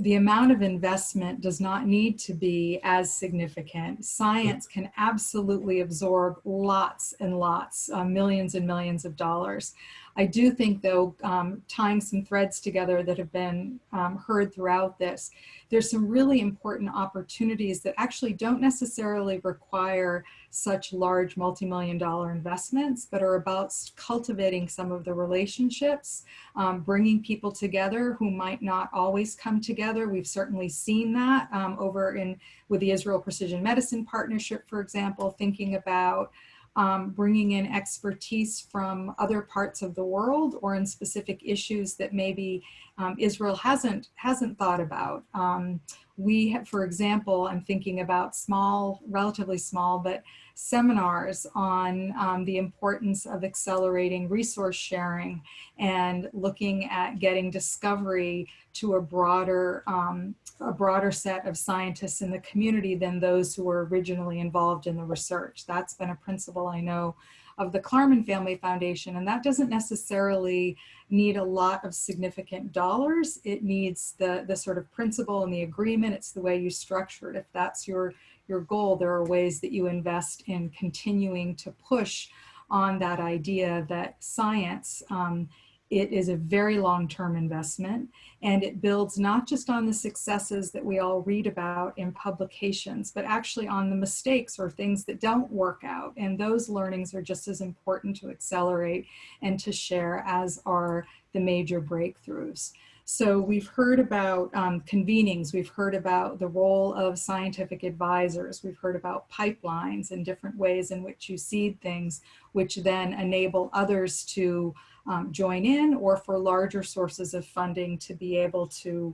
the amount of investment does not need to be as significant. Science can absolutely absorb lots and lots, uh, millions and millions of dollars. I do think though, um, tying some threads together that have been um, heard throughout this, there's some really important opportunities that actually don't necessarily require such large multi-million dollar investments, but are about cultivating some of the relationships, um, bringing people together who might not always come together. We've certainly seen that um, over in with the Israel Precision Medicine Partnership, for example, thinking about um, bringing in expertise from other parts of the world or in specific issues that maybe um, Israel hasn't hasn't thought about. Um, we, have, for example, I'm thinking about small, relatively small, but seminars on um, the importance of accelerating resource sharing and looking at getting discovery to a broader, um, a broader set of scientists in the community than those who were originally involved in the research. That's been a principle I know of the Klarman Family Foundation, and that doesn't necessarily need a lot of significant dollars. It needs the, the sort of principle and the agreement. It's the way you structure it. If that's your, your goal, there are ways that you invest in continuing to push on that idea that science um, it is a very long-term investment and it builds not just on the successes that we all read about in publications, but actually on the mistakes or things that don't work out. And those learnings are just as important to accelerate and to share as are the major breakthroughs. So we've heard about um, convenings, we've heard about the role of scientific advisors, we've heard about pipelines and different ways in which you seed things, which then enable others to um, join in or for larger sources of funding to be able to,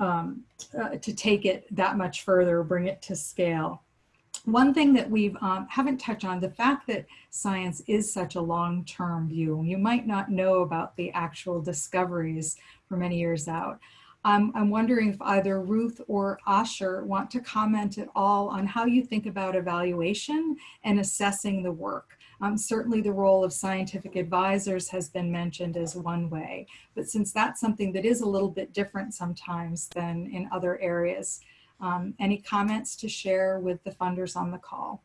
um, uh, to take it that much further, bring it to scale. One thing that we um, haven't touched on, the fact that science is such a long-term view. You might not know about the actual discoveries for many years out. Um, I'm wondering if either Ruth or Asher want to comment at all on how you think about evaluation and assessing the work. Um, certainly the role of scientific advisors has been mentioned as one way, but since that's something that is a little bit different sometimes than in other areas, um, any comments to share with the funders on the call?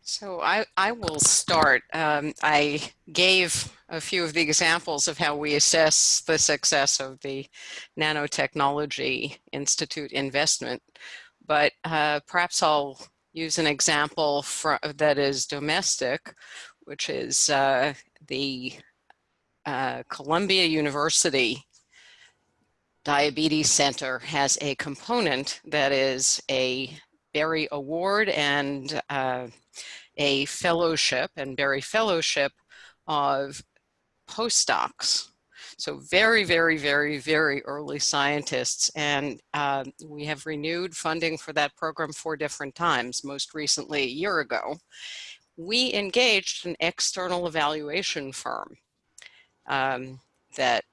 So I, I will start. Um, I gave a few of the examples of how we assess the success of the Nanotechnology Institute investment, but uh, perhaps I'll use an example for, that is domestic, which is uh, the uh, Columbia University Diabetes Center has a component that is a Berrie Award and uh, a fellowship and Berrie Fellowship of postdocs. So very, very, very, very early scientists. And uh, we have renewed funding for that program four different times, most recently a year ago. We engaged an external evaluation firm um, that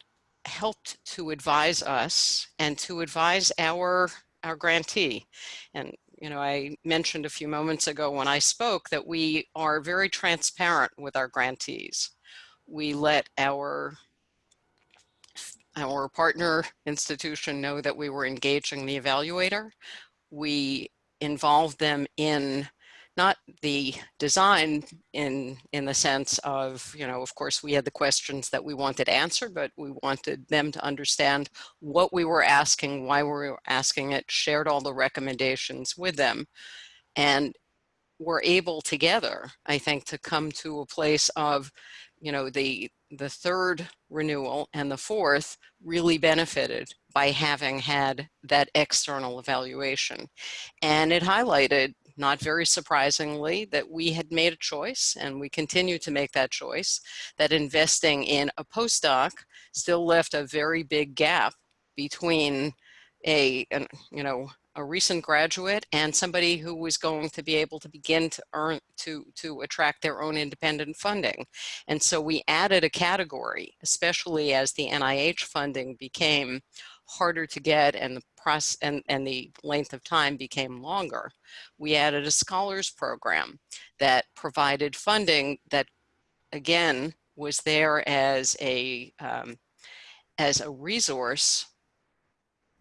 helped to advise us and to advise our our grantee. And you know, I mentioned a few moments ago when I spoke that we are very transparent with our grantees. We let our our partner institution know that we were engaging the evaluator. We involved them in not the design in in the sense of you know of course we had the questions that we wanted answered but we wanted them to understand what we were asking why we were asking it shared all the recommendations with them and were able together i think to come to a place of you know the the third renewal and the fourth really benefited by having had that external evaluation. And it highlighted not very surprisingly, that we had made a choice and we continue to make that choice, that investing in a postdoc still left a very big gap between a, an, you know, a recent graduate and somebody who was going to be able to begin to earn to to attract their own independent funding. And so we added a category especially as the nih funding became harder to get and the process and, and the length of time became longer. We added a scholars program that provided funding that again was there as a um, as a resource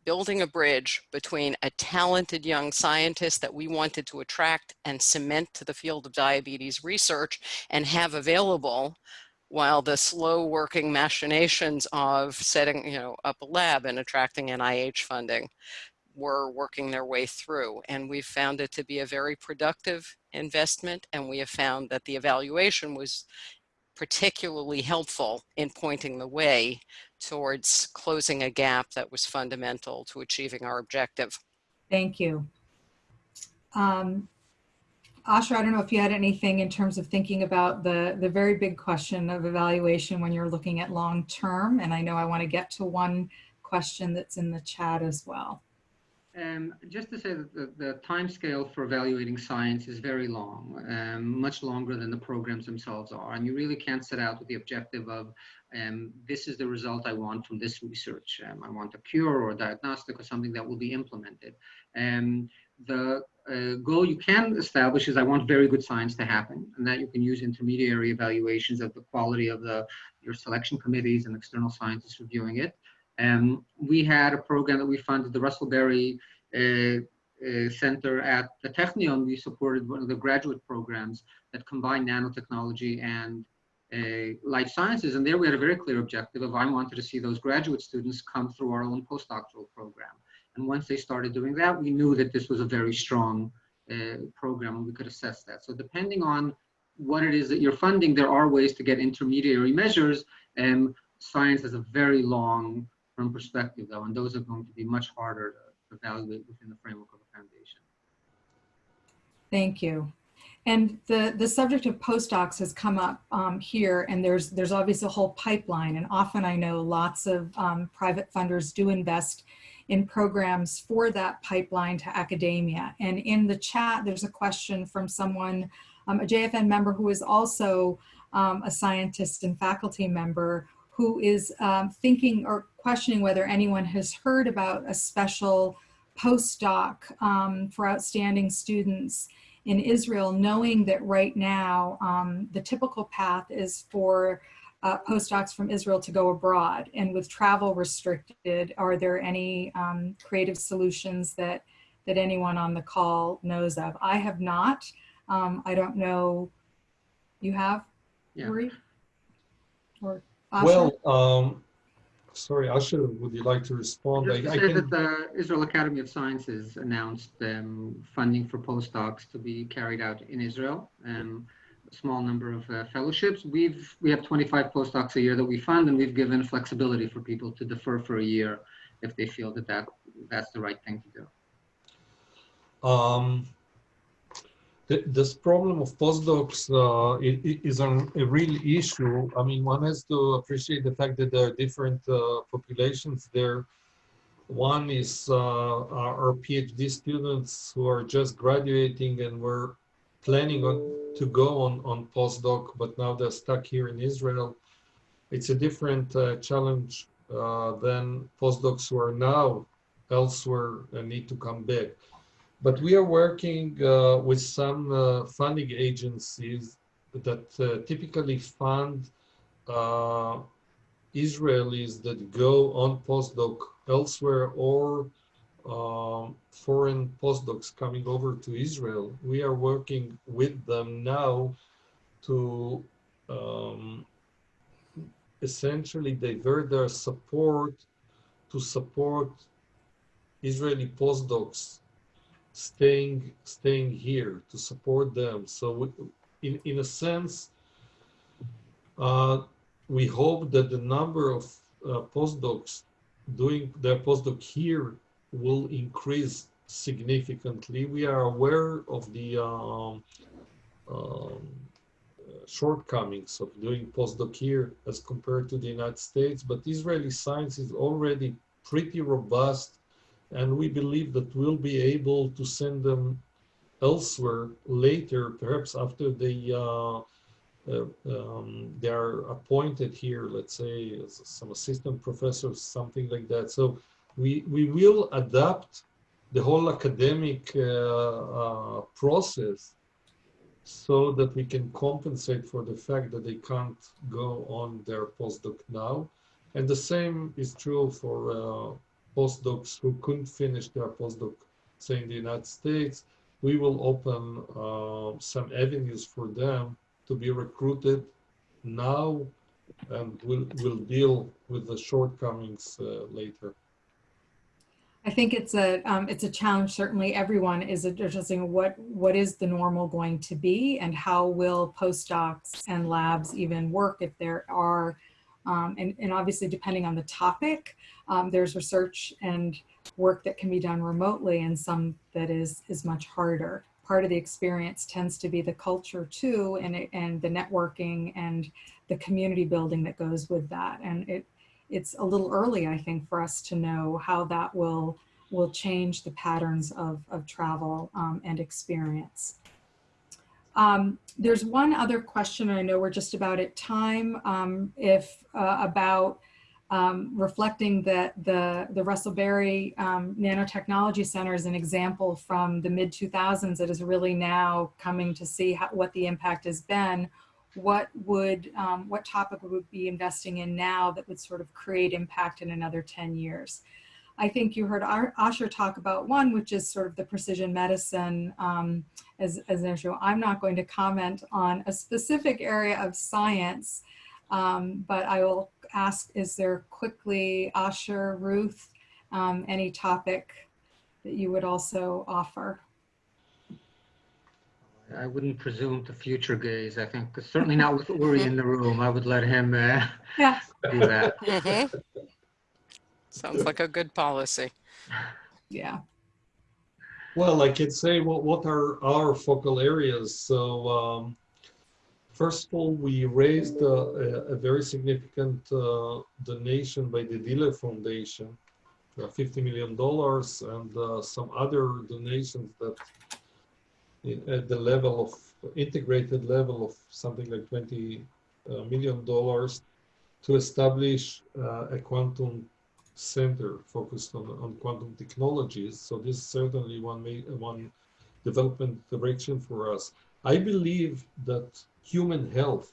building a bridge between a talented young scientist that we wanted to attract and cement to the field of diabetes research and have available while the slow working machinations of setting you know up a lab and attracting NIH funding were working their way through and we found it to be a very productive investment and we have found that the evaluation was particularly helpful in pointing the way towards closing a gap that was fundamental to achieving our objective. Thank you. Um, Asher, I don't know if you had anything in terms of thinking about the, the very big question of evaluation when you're looking at long term. And I know I want to get to one question that's in the chat as well. Um, just to say that the, the time scale for evaluating science is very long, um, much longer than the programs themselves are. And you really can't set out with the objective of um, this is the result I want from this research. Um, I want a cure or a diagnostic or something that will be implemented. Um, the uh, goal you can establish is I want very good science to happen, and that you can use intermediary evaluations of the quality of the your selection committees and external scientists reviewing it. Um, we had a program that we funded, the Russell Berrie uh, uh, Center at the Technion. We supported one of the graduate programs that combined nanotechnology and uh, life sciences. And there we had a very clear objective of I wanted to see those graduate students come through our own postdoctoral program. And once they started doing that, we knew that this was a very strong uh, program and we could assess that. So depending on what it is that you're funding, there are ways to get intermediary measures. And science has a very long term perspective, though, and those are going to be much harder to evaluate within the framework of a foundation. Thank you. And the, the subject of postdocs has come up um, here, and there's, there's obviously a whole pipeline. And often I know lots of um, private funders do invest in programs for that pipeline to academia. And in the chat, there's a question from someone, um, a JFN member who is also um, a scientist and faculty member who is um, thinking or questioning whether anyone has heard about a special postdoc um, for outstanding students in Israel, knowing that right now um, the typical path is for uh, postdocs from Israel to go abroad. And with travel restricted, are there any um, creative solutions that, that anyone on the call knows of? I have not. Um, I don't know. You have, Yeah. Uri? Or Asher? Well, um, sorry, Asher, would you like to respond? Just to I- I can- that the Israel Academy of Sciences announced um, funding for postdocs to be carried out in Israel. Um, a small number of uh, fellowships. We've we have 25 postdocs a year that we fund, and we've given flexibility for people to defer for a year if they feel that, that that's the right thing to do. Um, th- this problem of postdocs uh, is an, a real issue. I mean, one has to appreciate the fact that there are different uh, populations there. One is uh, our PhD students who are just graduating and were planning on to go on, on postdoc, but now they're stuck here in Israel. It's a different uh, challenge uh, than postdocs who are now elsewhere and need to come back. But we are working uh, with some uh, funding agencies that uh, typically fund uh, Israelis that go on postdoc elsewhere or um, foreign postdocs coming over to Israel. We are working with them now to um, essentially divert their support to support Israeli postdocs staying staying here to support them. So we, in in a sense, uh, we hope that the number of uh, postdocs doing their postdoc here will increase significantly. We are aware of the um, um, shortcomings of doing postdoc here as compared to the United States, but Israeli science is already pretty robust and we believe that we'll be able to send them elsewhere later, perhaps after they uh, uh, um, they are appointed here, let's say as some assistant professors, something like that. So we we will adapt the whole academic uh, uh, process so that we can compensate for the fact that they can't go on their postdoc now. And the same is true for uh, postdocs who couldn't finish their postdoc, say in the United States. We will open uh, some avenues for them to be recruited now and we'll, we'll deal with the shortcomings uh, later. I think it's a um, it's a challenge. Certainly, everyone is addressing what what is the normal going to be, and how will postdocs and labs even work if there are, um, and and obviously depending on the topic, um, there's research and work that can be done remotely, and some that is is much harder. Part of the experience tends to be the culture too, and it, and the networking and the community building that goes with that, and it it's a little early, I think, for us to know how that will will change the patterns of, of travel um, and experience. Um, there's one other question, I know we're just about at time, um, if uh, about um, reflecting that the, the Russell Berrie um, Nanotechnology Center is an example from the mid 2000s that is really now coming to see how, what the impact has been what would um, what topic would we be investing in now that would sort of create impact in another 10 years. I think you heard asher talk about one which is sort of the precision medicine um, as, as an issue. I'm not going to comment on a specific area of science um, but i will ask is there quickly asher ruth um, any topic that you would also offer I wouldn't presume to future gaze. I think certainly not with Uri in the room. I would let him uh, yeah do that. Mhm. Sounds like a good policy. Yeah. Well, I could say what, what are our focal areas. So, um, first of all, we raised a, a, a very significant uh, donation by the Diller Foundation, uh, $50 million, and uh, some other donations that in, at the level of integrated level of something like 20 uh, million dollars to establish uh, a quantum center focused on, on quantum technologies. So this is certainly one one development direction for us. I believe that human health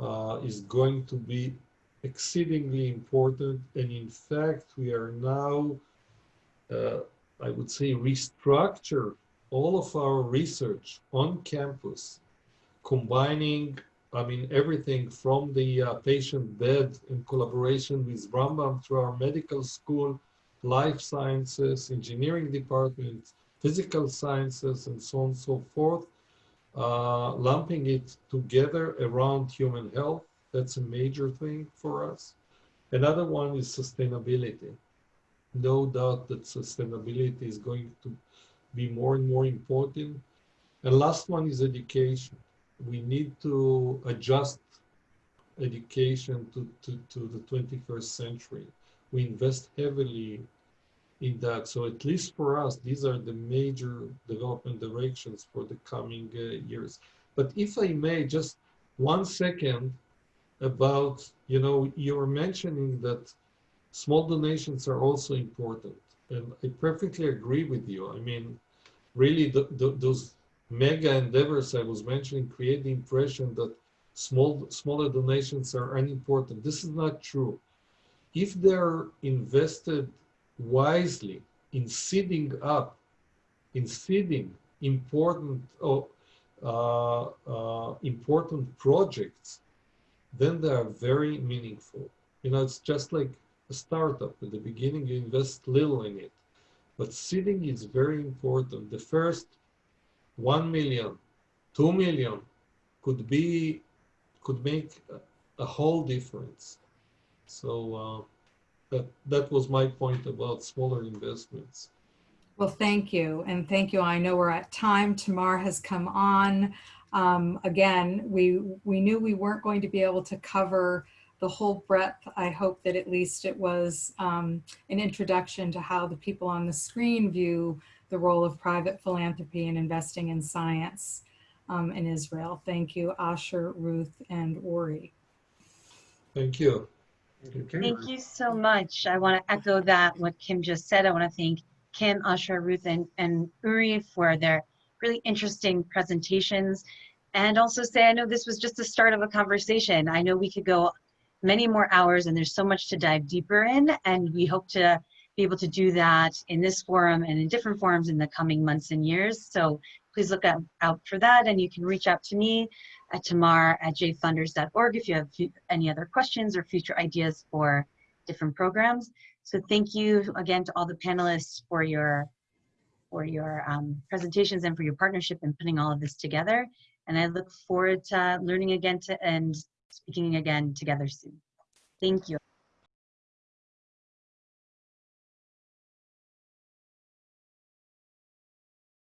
uh, is going to be exceedingly important, and in fact, we are now, uh, I would say, restructure all of our research on campus, combining I mean, everything from the uh, patient bed in collaboration with Rambam through our medical school, life sciences, engineering department, physical sciences, and so on and so forth, uh, lumping it together around human health. That's a major thing for us. Another one is sustainability. No doubt that sustainability is going to be more and more important. And last one is education we need to adjust education to, to, to the 21st century. We invest heavily in that. So at least for us, these are the major development directions for the coming uh, years. But if I may, just one second about, you know, you were mentioning that small donations are also important. And I perfectly agree with you. I mean, really, the, the, those mega endeavors I was mentioning create the impression that small smaller donations are unimportant. This is not true. If they're invested wisely in seeding up, in seeding important uh, uh, important projects, then they are very meaningful. You know, it's just like a startup. At the beginning, you invest little in it, but seeding is very important. The first 1 million, 2 million could be, could make a, a whole difference. So uh, that, that was my point about smaller investments. Well, thank you. And thank you. I know we're at time. Tamar has come on. Um, again, we, we knew we weren't going to be able to cover the whole breadth. I hope that at least it was um, an introduction to how the people on the screen view the role of private philanthropy and investing in science um, in Israel. Thank you, Asher, Ruth, and Ori. Thank you. Thank you so much. I want to echo that, what Kim just said. I want to thank Kim, Asher, Ruth, and, and Uri for their really interesting presentations. And also say, I know this was just the start of a conversation. I know we could go many more hours and there's so much to dive deeper in. And we hope to be able to do that in this forum and in different forums in the coming months and years. So please look out, for that. And you can reach out to me at tamar at jfunders.org if you have any other questions or future ideas for different programs. So thank you again to all the panelists for your for your um, presentations and for your partnership in putting all of this together. And I look forward to learning again to and speaking again together soon. Thank you.